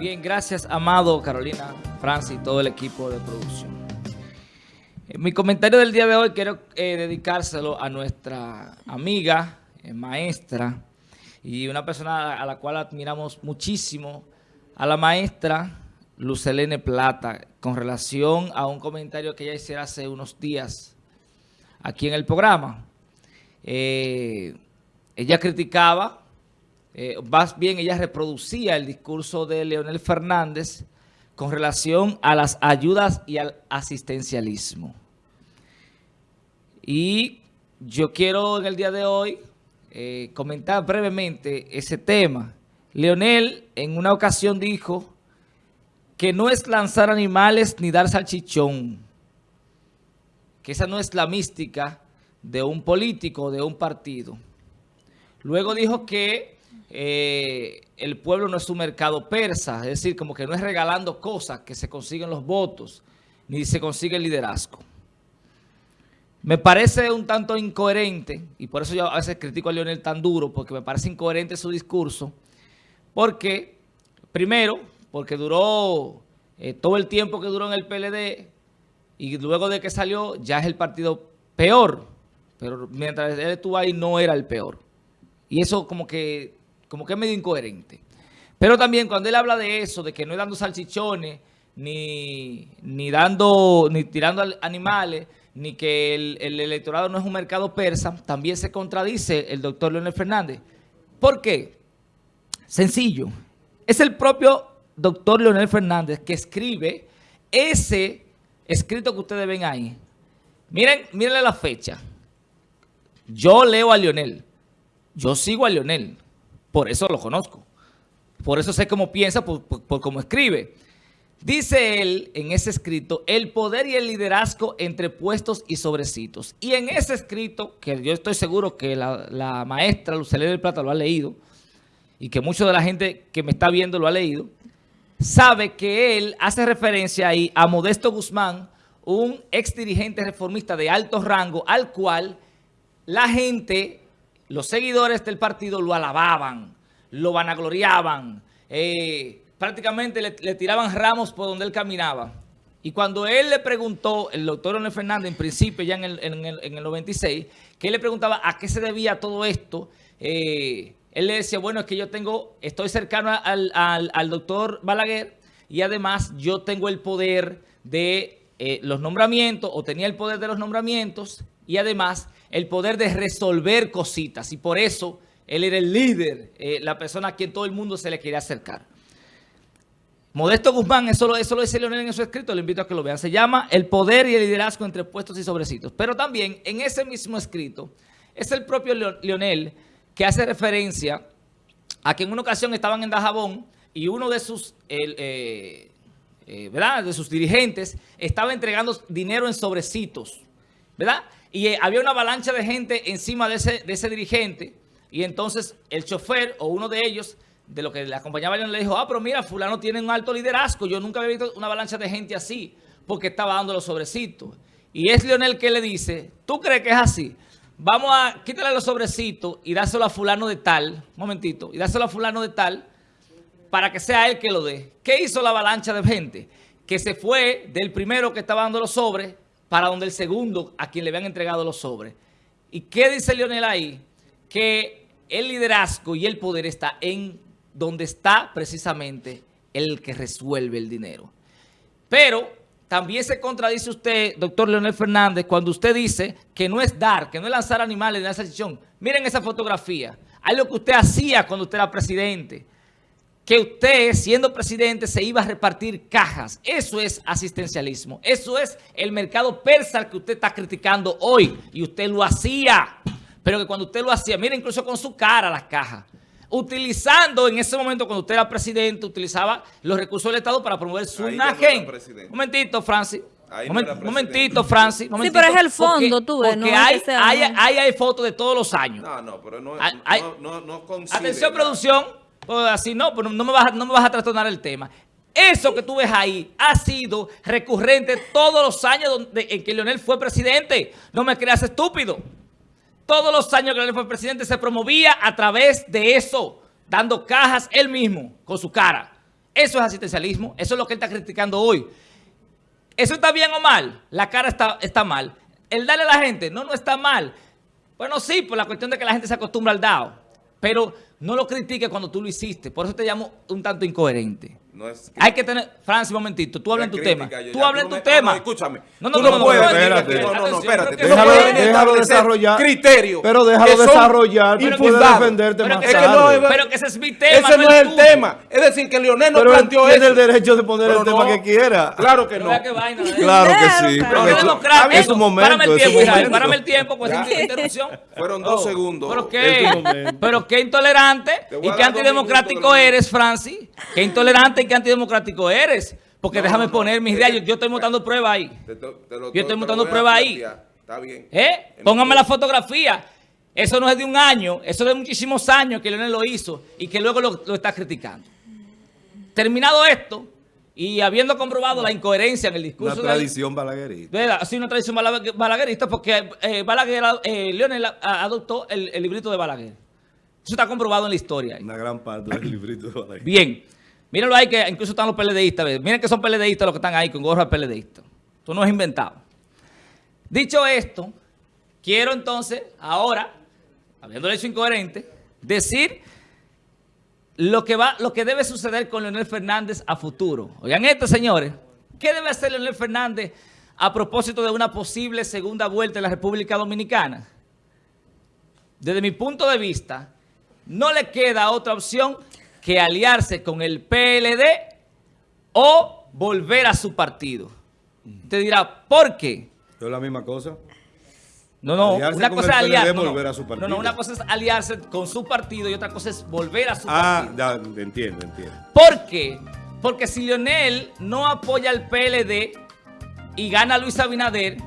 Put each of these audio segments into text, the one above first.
Bien, gracias, Amado, Carolina, Francis y todo el equipo de producción. Eh, mi comentario del día de hoy quiero eh, dedicárselo a nuestra amiga, eh, maestra, y una persona a la cual admiramos muchísimo, a la maestra Lucelene Plata, con relación a un comentario que ella hiciera hace unos días aquí en el programa. ella criticaba eh, más bien ella reproducía el discurso de Leonel Fernández con relación a las ayudas y al asistencialismo. Y yo quiero en el día de hoy eh, comentar brevemente ese tema. Leonel en una ocasión dijo que no es lanzar animales ni dar salchichón, que esa no es la mística de un político, de un partido. Luego dijo que eh, el pueblo no es un mercado persa, es decir, como que no es regalando cosas que se consiguen los votos, ni se consigue el liderazgo. Me parece un tanto incoherente, y por eso yo a veces critico a Leonel tan duro, porque me parece incoherente su discurso, porque, primero, porque duró eh, todo el tiempo que duró en el PLD, y luego de que salió ya es el partido peor, pero mientras él estuvo ahí no era el peor. Y eso como que como que es medio incoherente. Pero también cuando él habla de eso, de que no es dando salchichones, ni, ni dando, ni tirando animales, ni que el, electorado no es un mercado persa, también se contradice el doctor Leonel Fernández. ¿Por qué? Sencillo. Es el propio doctor Leonel Fernández que escribe ese escrito que ustedes ven ahí. Miren, miren la fecha. Yo leo a Leonel. Yo sigo a Leonel. Por eso lo conozco. Por eso sé cómo piensa, por, cómo escribe. Dice él en ese escrito, el poder y el liderazgo entre puestos y sobrecitos. Y en ese escrito, que yo estoy seguro que la, maestra Lucelena del Plata lo ha leído, y que mucha de la gente que me está viendo lo ha leído, sabe que él hace referencia ahí a Modesto Guzmán, un ex dirigente reformista de alto rango, al cual la gente los seguidores del partido lo alababan, lo vanagloriaban, eh, prácticamente le, tiraban ramos por donde él caminaba. Y cuando él le preguntó, el doctor Leonel Fernández, en principio ya en el, 96, que él le preguntaba a qué se debía todo esto, eh, él le decía, bueno, es que yo tengo, estoy cercano al, doctor Balaguer y además yo tengo el poder de eh, los nombramientos, o tenía el poder de los nombramientos y además el poder de resolver cositas. Y por eso él era el líder, eh, la persona a quien todo el mundo se le quería acercar. Modesto Guzmán, eso lo, eso lo dice Leonel en su escrito, le invito a que lo vean. Se llama El poder y el liderazgo entre puestos y sobrecitos. Pero también en ese mismo escrito es el propio Leonel que hace referencia a que en una ocasión estaban en Dajabón y uno de sus, eh, eh, ¿verdad? de sus dirigentes estaba entregando dinero en sobrecitos, ¿verdad? Y eh, había una avalancha de gente encima de ese, de ese dirigente. Y entonces el chofer o uno de ellos, de lo que le acompañaba, le dijo, ah, pero mira, fulano tiene un alto liderazgo. Yo nunca había visto una avalancha de gente así, porque estaba dando los sobrecitos. Y es Leonel que le dice, ¿tú crees que es así? Vamos a quitarle los sobrecitos y dárselo a fulano de tal, un momentito, y dárselo a fulano de tal, para que sea él que lo dé. ¿Qué hizo la avalancha de gente? Que se fue del primero que estaba dando los sobres para donde el segundo a quien le habían entregado los sobres. ¿Y qué dice Leonel ahí? Que el liderazgo y el poder está en donde está precisamente el que resuelve el dinero. Pero también se contradice usted, doctor Leonel Fernández, cuando usted dice que no es dar, que no es lanzar animales de decisión. Miren esa fotografía. Hay lo que usted hacía cuando usted era presidente que usted, siendo presidente, se iba a repartir cajas. Eso es asistencialismo. Eso es el mercado persa que usted está criticando hoy. Y usted lo hacía. Pero que cuando usted lo hacía, mire, incluso con su cara las cajas. Utilizando en ese momento, cuando usted era presidente, utilizaba los recursos del Estado para promover su imagen. Un momentito, Francis. Un momentito, Francis. sí, pero es el fondo, tú ves. Porque hay, hay, hay, fotos de todos los años. No, no, pero no, no, no, Atención, producción. Así no, pero no me, vas, no me vas a trastornar el tema. Eso que tú ves ahí ha sido recurrente todos los años donde, en que Leonel fue presidente. No me creas estúpido. Todos los años que Leonel fue presidente se promovía a través de eso, dando cajas él mismo con su cara. Eso es asistencialismo, eso es lo que él está criticando hoy. ¿Eso está bien o mal? La cara está, está mal. El darle a la gente, no, no está mal. Bueno, sí, por la cuestión de que la gente se acostumbra al dado. Pero no lo critique cuando tú lo hiciste. Por eso te llamo un tanto incoherente. No es Hay que tener... Francis, un momentito. Tú hablas en tu tema. tú hablas en tu tema. No, escúchame. No, no, no, puedes. Espérate. No, no, no, espérate. Déjalo, déjalo desarrollar. Criterio. Pero déjalo desarrollar. Tú puedes defenderte más tarde. Pero que ese es mi tema. Ese no es el tema. Es decir, que Leonel no planteó eso. tiene el derecho de poner el tema que quiera. Claro que no. Claro que sí. Es su momento. Párame el tiempo, Párame el tiempo, pues interrupción. Fueron dos oh, segundos. ¿Pero qué? ¿Pero qué intolerante y qué antidemocrático eres, Francis? ¿Qué intolerante y qué antidemocrático eres? Porque déjame poner mis ideas. Yo, estoy montando pruebas ahí. yo estoy montando pruebas ahí. Está bien. ¿Eh? Póngame la fotografía. Eso no es de un año, eso es de muchísimos años que Leonel lo hizo y que luego lo, está criticando. Terminado esto, y habiendo comprobado la incoherencia en el discurso... Una tradición balaguerista. Sí, una tradición balaguerista porque eh, Balaguer, eh, Leonel adoptó el, el, librito de Balaguer. Eso está comprobado en la historia. Una gran parte del librito de Balaguer. Bien. Mírenlo ahí que incluso están los PLDistas. Miren que son PLDistas los que están ahí con gorra PLDista. Esto no es inventado. Dicho esto, quiero entonces, ahora, habiendo hecho incoherente, decir lo que, va, lo que debe suceder con Leonel Fernández a futuro. Oigan esto, señores. ¿Qué debe hacer Leonel Fernández a propósito de una posible segunda vuelta en la República Dominicana? Desde mi punto de vista, no le queda otra opción que aliarse con el PLD o volver a su partido. Te dirá, ¿por qué? ¿Es la misma cosa? No, no, una cosa es aliarse. No, no, una cosa es aliarse con su partido y otra cosa es volver a su ah, partido. Ah, entiendo, entiendo. ¿Por qué? Porque si Lionel no apoya al PLD y gana Luis Abinader,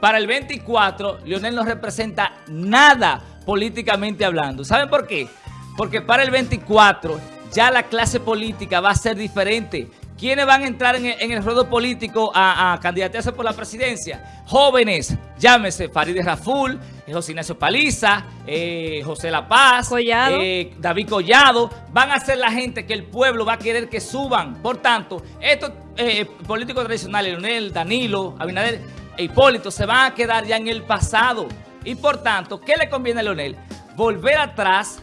para el 24, Lionel no representa nada políticamente hablando. ¿Saben por qué? Porque para el 24 ya la clase política va a ser diferente. ¿Quiénes van a entrar en el, ruedo político a, candidatearse por la presidencia? Jóvenes, llámese Farideh Raful, José Ignacio Paliza, eh, José La Paz, eh, David Collado. Van a ser la gente que el pueblo va a querer que suban. Por tanto, estos eh, políticos tradicionales, Leonel, Danilo, Abinader e Hipólito, se van a quedar ya en el pasado. Y por tanto, ¿qué le conviene a Leonel? Volver atrás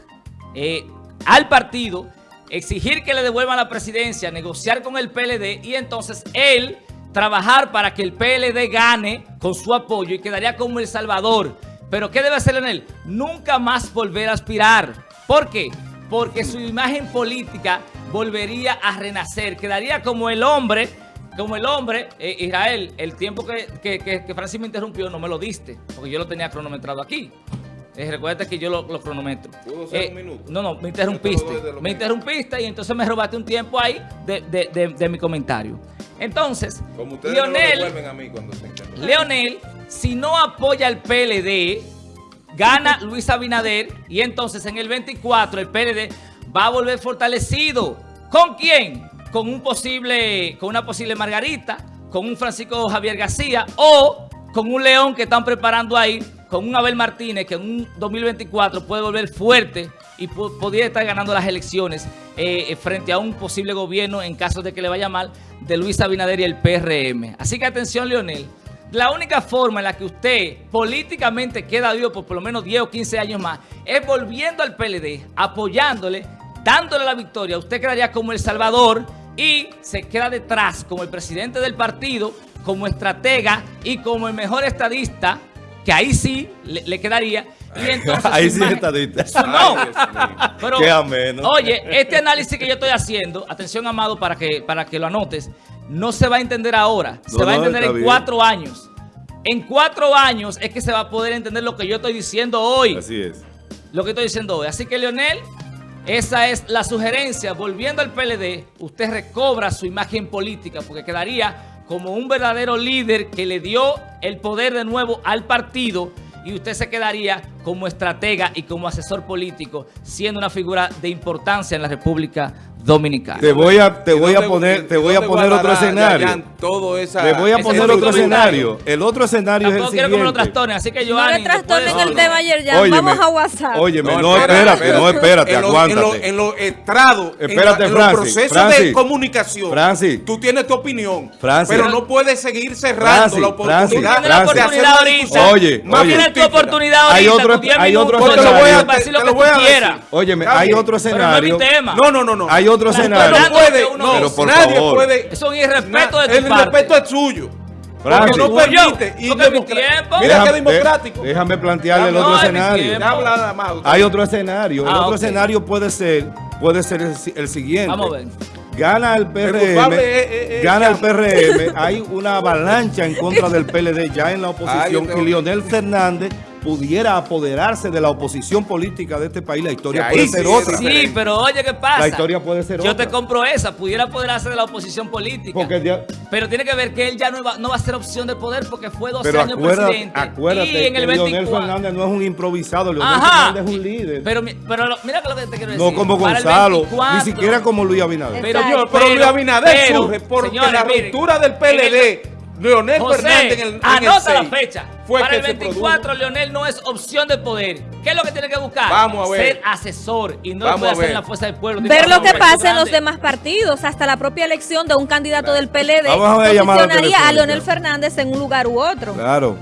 al partido exigir que le devuelvan la presidencia, negociar con el PLD y entonces él trabajar para que el PLD gane con su apoyo y quedaría como El Salvador. Pero ¿qué debe hacer en él? Nunca más volver a aspirar. ¿Por qué? Porque su imagen política volvería a renacer. Quedaría como el hombre, como el hombre, eh, Israel, el tiempo que, que, que Francis me interrumpió no me lo diste, porque yo lo tenía cronometrado aquí. Eh, recuerda que yo lo, cronometro. ¿Pudo ser eh, un minuto? No, no, me interrumpiste. Me interrumpiste y entonces me robaste un tiempo ahí de, mi comentario. Entonces, Como Leonel, a mí cuando se Leonel, si no apoya al PLD, gana Luis Abinader y entonces en el 24 el PLD va a volver fortalecido. ¿Con quién? Con un posible, con una posible Margarita, con un Francisco Javier García o con un León que están preparando ahí con un Abel Martínez que en un 2024 puede volver fuerte y podría estar ganando las elecciones eh, eh, frente a un posible gobierno en caso de que le vaya mal de Luis Abinader y el PRM. Así que atención, Leonel. La única forma en la que usted políticamente queda vivo por por lo menos 10 o 15 años más es volviendo al PLD, apoyándole, dándole la victoria. Usted quedaría como El Salvador y se queda detrás como el presidente del partido, como estratega y como el mejor estadista que ahí sí le, quedaría. Y entonces ahí sí está No, pero, oye, este análisis que yo estoy haciendo, atención Amado para que, para que lo anotes, no se va a entender ahora, se va a entender en cuatro años. En cuatro años es que se va a poder entender lo que yo estoy diciendo hoy. Así es. Lo que estoy diciendo hoy. Así que, Leonel, esa es la sugerencia. Volviendo al PLD, usted recobra su imagen política porque quedaría como un verdadero líder que le dio el poder de nuevo al partido y usted se quedaría como estratega y como asesor político, siendo una figura de importancia en la República dominicana. Te voy a, te voy a poner, te voy a poner otro escenario. Todo esa, Te voy a poner otro escenario. El otro escenario es el quiero que me lo siguiente. trastornen, así que yo No le trastornen el tema ayer ya. Óyeme, Vamos a WhatsApp. Óyeme, no, espérate, no, espérate, aguántate. En los estrados, en, Espérate, la- en los procesos Francis, de comunicación, Francis. tú tienes tu opinión, Francis. pero no puedes seguir cerrando Francis, la oportunidad de hacer ahorita. Oye, más oye. Tienes tu oportunidad Hay ahorita, otro- con 10 hay otro minutos, Te lo voy a- decir lo te que lo voy tú a quieras. decir. Óyeme, hay otro Pero no es mi escenario. tema. No, no, no, no. Hay otro escenario. no puede, no, Pero por nadie favor. puede. Eso es un irrespeto de tu el parte. respeto es suyo. Porque no permite. Y. Mira que democrático. de- Déjame plantearle el otro escenario. Hay otro escenario. El Ah, otro escenario puede ser, puede ser el, si- el siguiente. Vamos a ver. Gana el PRM, es- es- es gana el. PRM, hay una avalancha en contra del PLD ya en la oposición y Leonel Fernández pudiera apoderarse de la oposición política de este país. La historia puede sí ser es otra. Sí, pero oye, ¿qué pasa? La historia puede ser Yo otra. te compro esa, pudiera apoderarse de la oposición política. Porque ya- Pero tiene que ver que él ya no va, no va a ser opción de poder porque fue 12 pero años acuérdate, presidente. acuérdate y en que el Leonel 24. Fernández no es un improvisado, Leonel Ajá. Fernández es un líder. Pero, mi- pero lo- mira que lo que te quiero decir. no como Gonzalo, 24, ni siquiera como Luis Abinader. Pero, Exacto. Pero, Luis Abinader pero, surge porque señores, la miren, ruptura del PLD, Leonel José, Fernández en el, en el anota la fecha. fue Para el se 24, Leonel no es opción de poder. ¿Qué es lo que tiene que buscar? Vamos a ver. Ser asesor y no Vamos puede hacer la fuerza del pueblo. Ver lo que pasa en los demás partidos, hasta la propia elección de un candidato del PLD Vamos a ver llamada posicionaría a. Leonel Fernández en un lugar u otro. Claro.